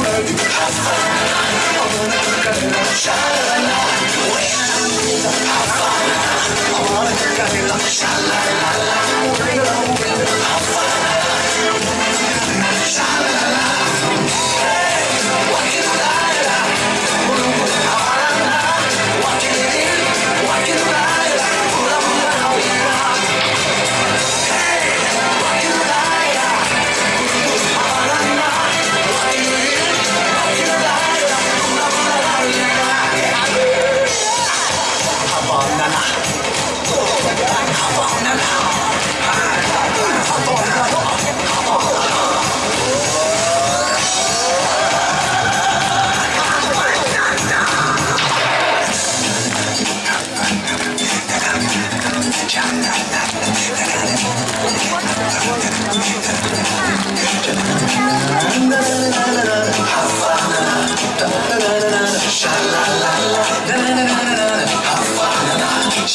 work.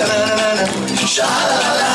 sha la la la la la